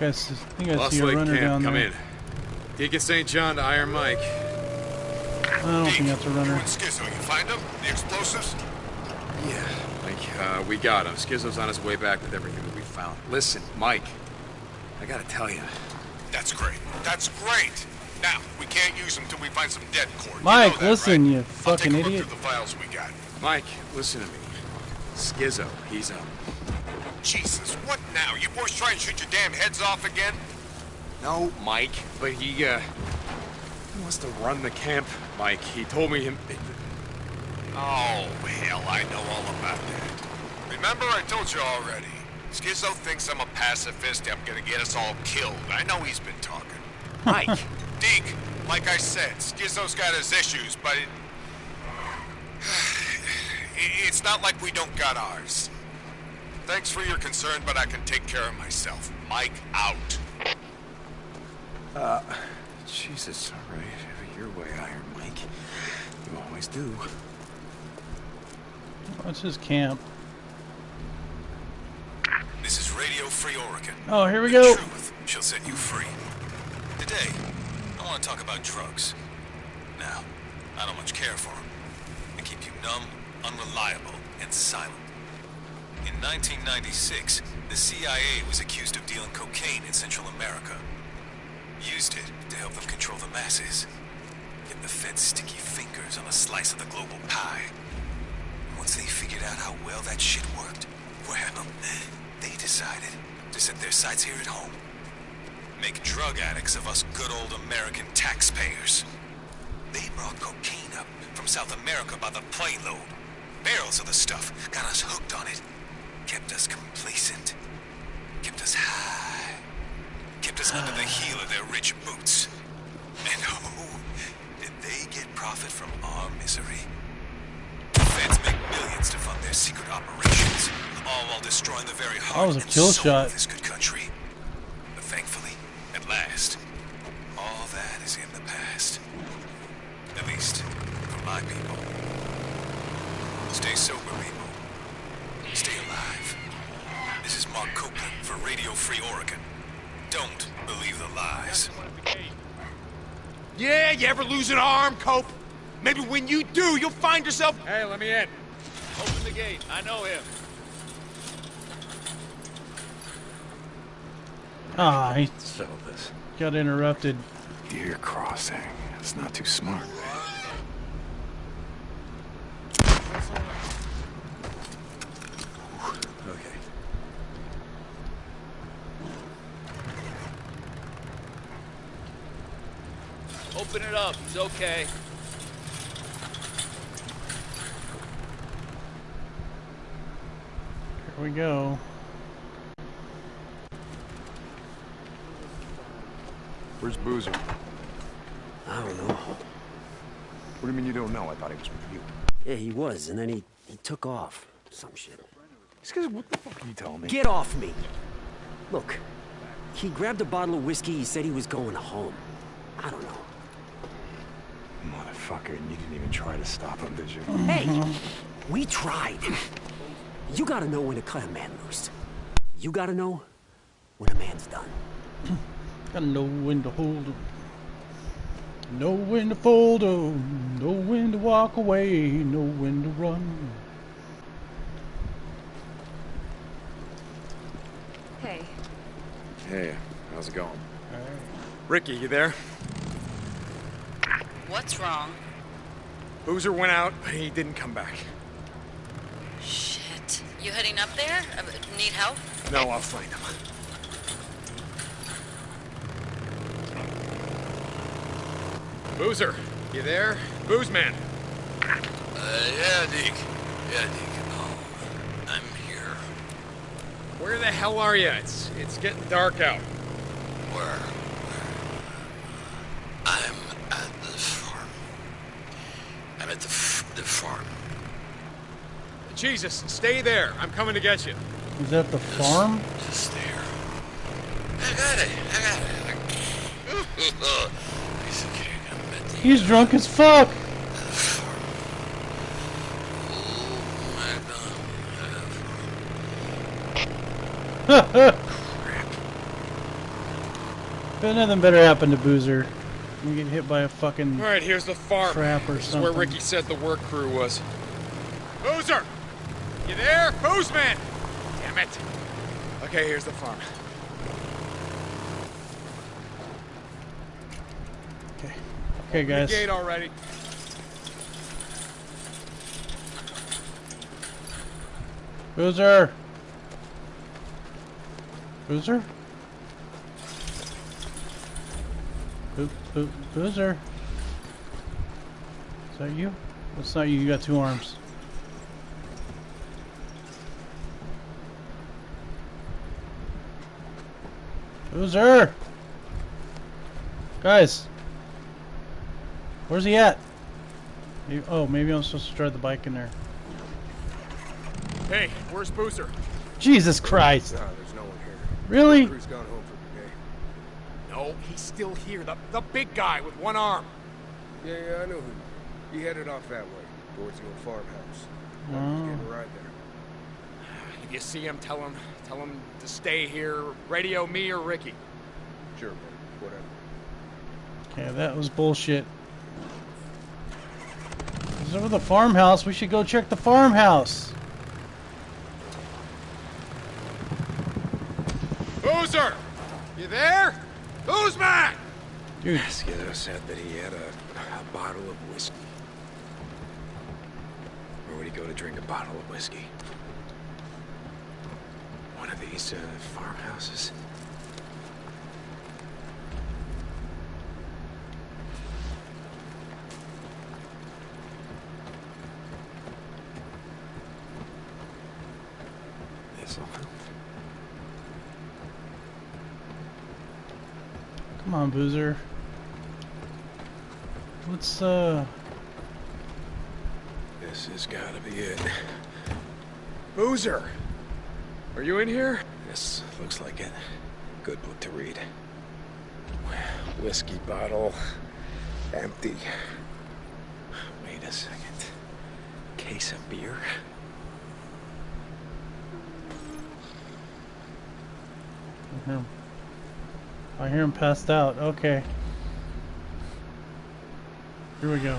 think I see, I think I Lost see a Lake runner Camp, down come there. in. Deacon St. John to Iron Mike. I don't think that's a runner. Skizzo, you find them? The explosives? Yeah, Mike, uh, we got him. Skizzo's on his way back with everything that we found. Listen, Mike, I gotta tell you. That's great. That's great. Now, we can't use them till we find some det cord. Mike, you know that, listen, right? you I'll fucking take a look idiot. through the files we got. Mike, listen to me. Skizzo, he's up. Jesus, what now? You boys try and shoot your damn heads off again? No, Mike, but he, uh, he wants to run the camp, Mike. He told me him... Oh, hell, I know all about that. Remember, I told you already. Skizzo thinks I'm a pacifist. I'm gonna get us all killed. I know he's been talking. Mike! Deke, like I said, Skizzo's got his issues, but it... it's not like we don't got ours. Thanks for your concern, but I can take care of myself. Mike out. Uh, Jesus, all right. Have it your way, Iron Mike. You always do. What's his camp? This is Radio Free Oregon. Oh, here we The go. truth shall set you free. Today, I want to talk about drugs. Now, I don't much care for them. They keep you numb, unreliable, and silent. In 1996, the CIA was accused of dealing cocaine in Central America. Used it to help them control the masses. Get the Fed's sticky fingers on a slice of the global pie. Once they figured out how well that shit worked, well, they decided to set their sights here at home. Make drug addicts of us good old American taxpayers. They brought cocaine up from South America by the playload. Barrels of the stuff got us hooked on it. Kept us complacent. Kept us high. Kept us under the heel of their rich boots. And oh, did they get profit from our misery. The feds make millions to fund their secret operations, all while destroying the very heart was a and kill shot. of this good country. But thankfully, at last, all that is in the past. At least, for my people. Stay sober, people. Stay alive. This is Mark Copeland for Radio Free Oregon. Don't believe the lies. Yeah, you ever lose an arm, Cope? Maybe when you do, you'll find yourself... Hey, let me in. Open the gate. I know him. Ah, he Settle this. got interrupted. Deer crossing. It's not too smart. Okay. Open it up. He's okay. Here we go. Where's Boozer? I don't know. What do you mean you don't know? I thought he was with you. Yeah, he was, and then he, he took off. Some shit. These guys, what the fuck are you telling me? Get off me! Look, he grabbed a bottle of whiskey, he said he was going home. I don't know. Motherfucker, and you didn't even try to stop him, did you? Hey! We tried. You gotta know when to cut a man loose. You gotta know when a man's done. Gotta know when to hold him. Know when to fold him. Know when to walk away. Know when to run. Hey, Hey, how's it going? Ricky, you there? What's wrong? Boozer went out, but he didn't come back. Shit. You heading up there? Uh, need help? No, I'll find him. Boozer, you there? Booze man. Uh, yeah, Deke. Yeah, Deke. Oh, I'm here. Where the hell are you? It's it's getting dark out. Where? the farm. Jesus, stay there. I'm coming to get you. Is that the farm? Just, there. I got it. I got it. He's, okay. the He's drunk as fuck. Crap. But nothing better happened to Boozer. You get hit by a fucking All right, here's the farm. trap or This is where. Ricky said the work crew was. Boozer! You there? Boozman! Damn it. Okay, here's the farm. Okay, okay guys. Gate already. Boozer! Boozer? Boo, Boozer? Is that you? That's not you, you got two arms. Boozer! Guys! Where's he at? Maybe- oh, maybe I'm supposed to drive the bike in there. Hey, where's Boozer? Jesus Christ! No one here. Really? Crew's gone home for the day. No, he's still here. The, the big guy with one arm. Yeah, yeah, I know who. He headed off that way, towards the old farmhouse. I was Oh. getting a ride there. If you see him, tell him, tell him to stay here. Radio me or Ricky. Sure, man. Whatever. Okay, that was bullshit. He's over the farmhouse. We should go check the farmhouse. Boozer! You there? Boozman! Dude, Skizzo said that he had a, a bottle of whiskey. Where would he go to drink a bottle of whiskey? One of these uh, farmhouses? This'll help. Come on, Boozer. Let's, uh... This has gotta be it. Boozer! Are you in here? This looks like it. Good book to read. Whiskey bottle. Empty. Wait a second. Case of beer? Him, I hear him passed out. Okay. Here we go.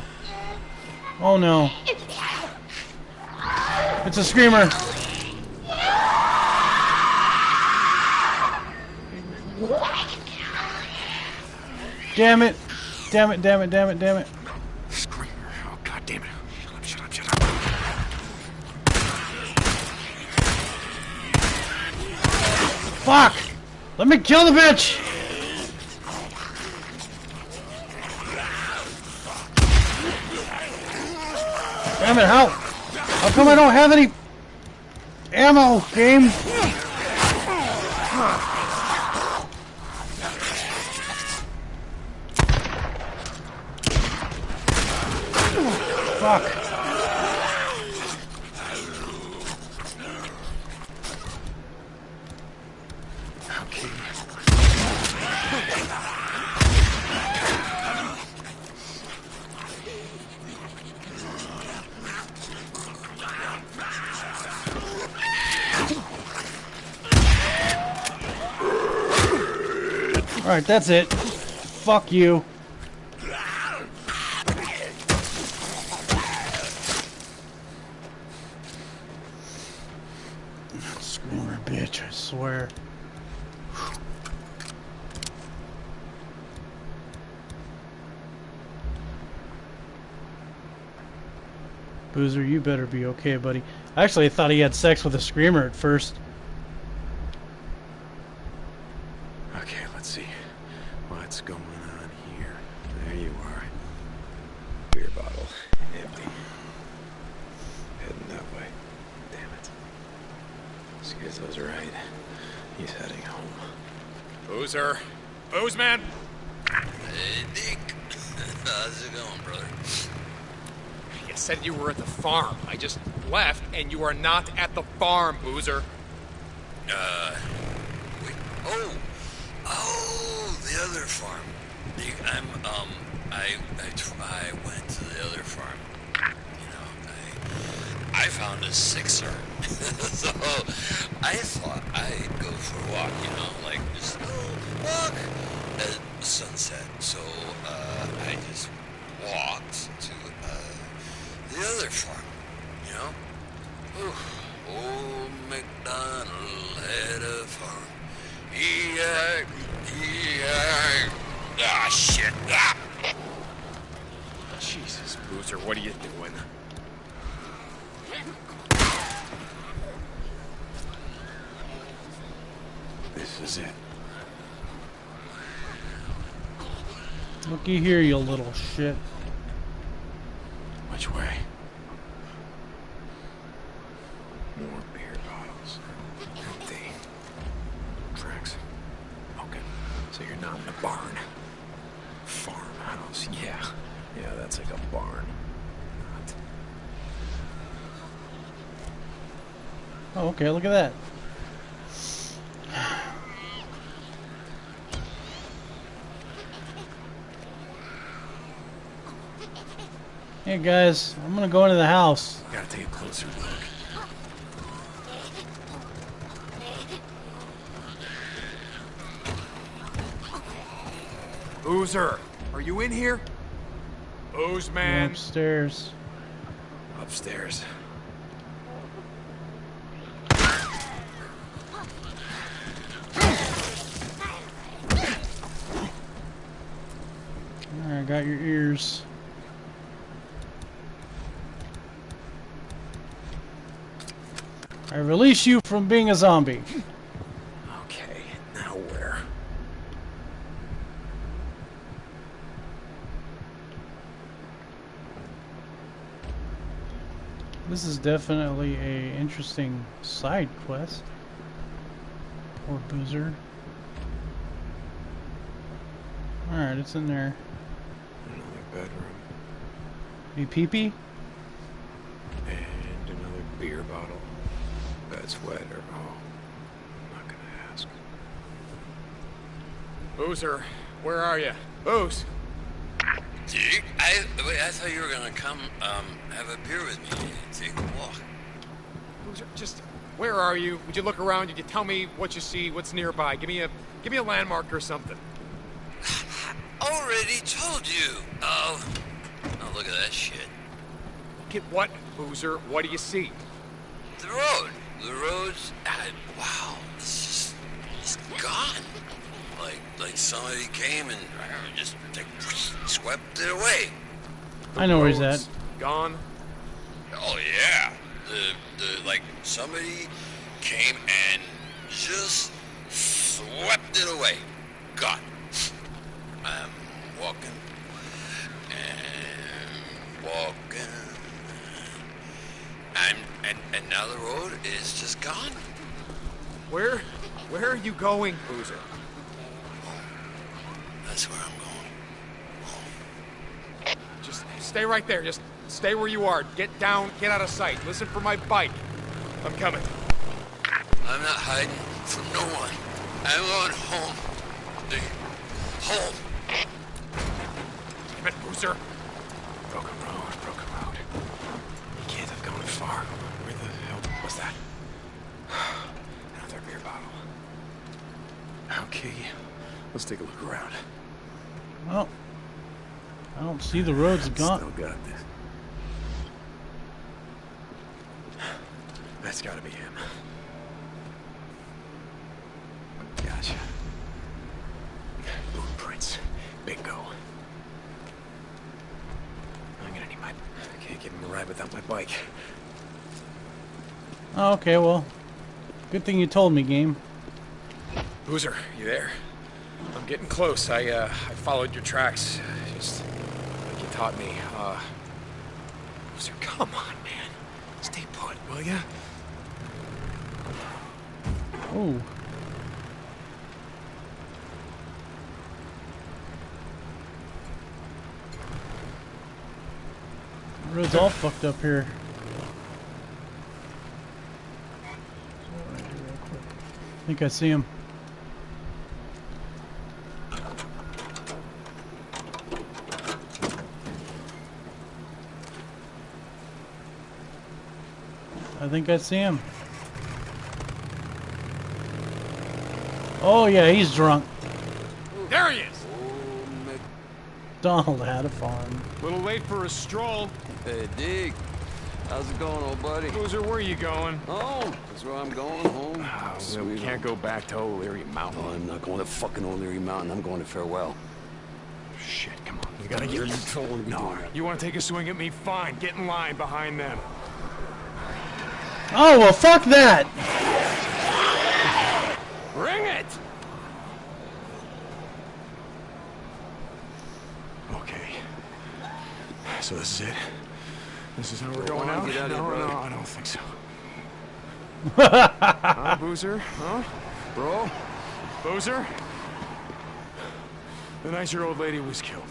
Oh no. It's a screamer. Damn it. Damn it, damn it, damn it, damn it. Screamer. Oh, god damn it. Shut up, shut up, shut up. Fuck! Let me kill the bitch! It, how? How come I don't have any ammo, game? Fuck. Alright, that's it. Fuck you. Screamer bitch, I swear. Boozer, you better be okay, buddy. I actually, I thought he had sex with a screamer at first. Okay, let's see. What's going on here? There you are. Beer bottle. Empty. Heading that way. Damn it. Skizzo's right. He's heading home. Boozer. Boozman! Hey, Nick. How's it going, brother? You said you were at the farm. I just left, and you are not at the farm, Boozer. Uh, wait. Oh, oh, the other farm. You, I'm, um, I, I, I went to the other farm. You know, I, I found a sixer. so I thought I'd go for a walk, you know, like just little walk at sunset. So uh, I just walked to uh, the other farm, you know. Ooh, old MacDonald had a farm. E-I, E-I. Ah, shit. Ah. Jesus, Boozer, what are you doing? This is it. Looky here, you little shit. Which way? More beer bottles. Empty. Tracks. Okay. So you're not in a barn. Farmhouse. Yeah. Yeah, that's like a barn. Not. Oh, okay, look at that. Hey guys, I'm gonna go into the house. Gotta take a closer look. Boozer, are you in here? Booze I'm man. upstairs. Upstairs. Alright, got your ears. I release you from being a zombie. Okay, now where? This is definitely a interesting side quest. Poor Boozer. Alright, it's in there. Another bedroom. You pee-pee? And another beer bottle. That's wet or oh. I'm not gonna ask. Boozer, where are you? Booze. Dude, I, wait, I thought you were gonna come um, have a beer with me and take a walk. Boozer, just where are you? Would you look around? Did you tell me what you see? What's nearby? Give me a give me a landmark or something. I already told you. Oh, oh, look at that shit. Get what, Boozer? What do you see? The road. The road's. I, wow, it's just it's gone. Like like somebody came and just like, swept it away. I know where he's at. Gone. Oh yeah, the the like somebody came and just swept it away. Gone. I'm walking and walking, and and and now the road is just gone. Where where are you going, Boozer? That's where I'm going. Just stay right there. Just stay where you are. Get down. Get out of sight. Listen for my bike. I'm coming. I'm not hiding from no one. I'm going home. Home. Damn it, Boozer. Broken road, broken road. You can't have gone far. Where the hell was that? Another beer bottle. Okay, let's take a look around. Well, I don't see the roads gone. Still got this. That's gotta be him. Gotcha. Blueprints. Bingo. I'm gonna need my... I can't give him a ride without my bike. Oh, okay, well, good thing you told me, game. Boozer, you there? I'm getting close. I uh, I followed your tracks, just like you taught me. Uh, Boozer, come on, man. Stay put, will ya? Oh. The road's all fucked up here. I think I see him. Think I see him. Oh yeah, he's drunk. There he is! Donald had a farm. Little late for a stroll. Hey, Dig. How's it going, old buddy? Boozer, where are you going? Home. That's where I'm going, home. Oh, Sweet we can't go back to O'Leary Mountain. Oh, I'm not going to fucking O'Leary Mountain. I'm going to Farewell. Shit, come on. You gotta get... You don't want No, you want to take a swing at me? Fine. Get in line behind them. Oh well, fuck that. Bring it! Okay. So this is it? This is how we're going out? get out no, here, no, I don't think so. huh, Boozer? Huh? Bro? Boozer? The night your old lady was killed.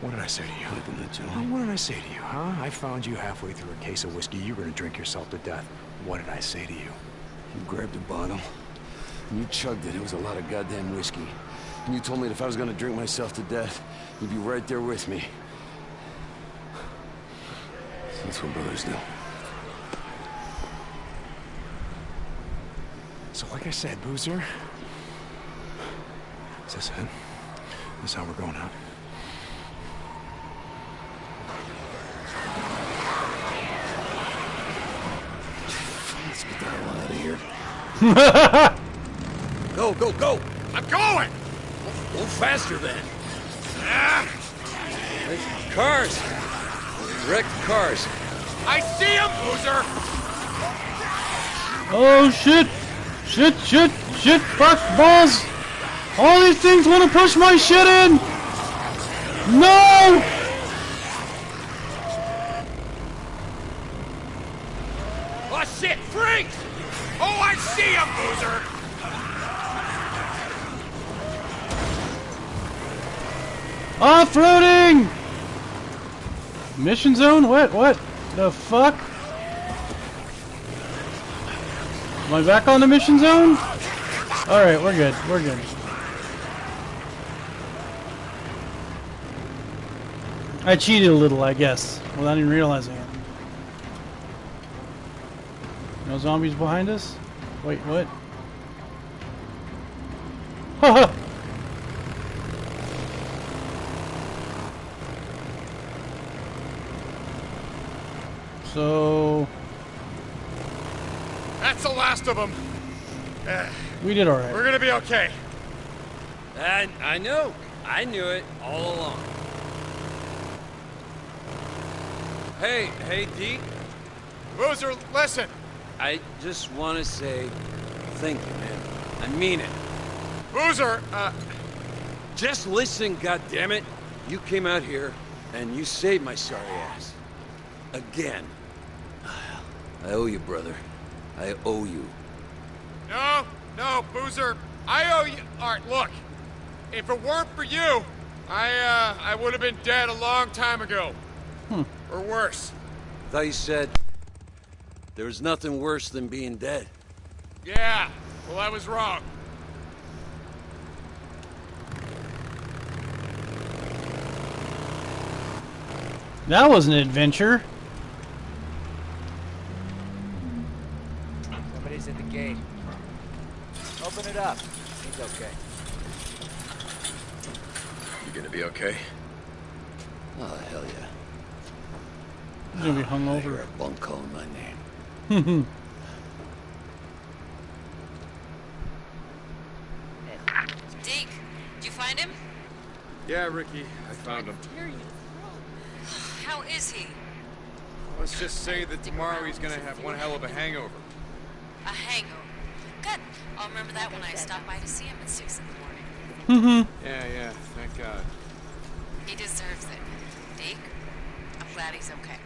What did I say to you? What did I. What did I say to you, huh? I found you halfway through a case of whiskey. You were gonna drink yourself to death. What did I say to you? You grabbed a bottle, and you chugged it. It was a lot of goddamn whiskey. And you told me that if I was gonna drink myself to death, you'd be right there with me. That's what brothers do. So like I said, Boozer, is this it? This how we're going out? Let's get the hell out of here. Go, go, go! I'm going! Go faster then. Hey, Cars! Wrecked cars. I see him, Boozer! Oh shit! Shit! Shit! Shit! Fuck balls! All these things want to push my shit in. No! Mission zone? What? What? The fuck? Am I back on the mission zone? Alright, we're good. We're good. I cheated a little, I guess, without even realizing it. No zombies behind us? Wait, what? so That's the last of them. we did alright. We're gonna be okay. I, I know. I knew it all along. Hey, hey, Deke. Boozer, listen. I just want to say thank you, man. I mean it. Boozer, uh, Just listen, goddammit. You came out here and you saved my sorry ass. Again. I owe you, brother. I owe you. no, no, Boozer. I owe you. All right, look. If it weren't for you, I, uh, I would have been dead a long time ago. Or worse. Thought you said there was nothing worse than being dead. Yeah, well, I was wrong. That was an adventure. Somebody's at the gate. Open it up. He's okay. You gonna be okay? Oh, hell yeah. He's gonna be ah, hung I hear over. a bunk calling my name. Deke, did you find him? Yeah, Ricky, I found him. How is he? Let's just say that tomorrow he's gonna have one hell of a hangover. A hangover. Good. I'll remember that when I stop by to see him at 6 in the morning. Mm-hmm. Yeah, yeah, thank God. He deserves it. Deke, I'm glad he's okay.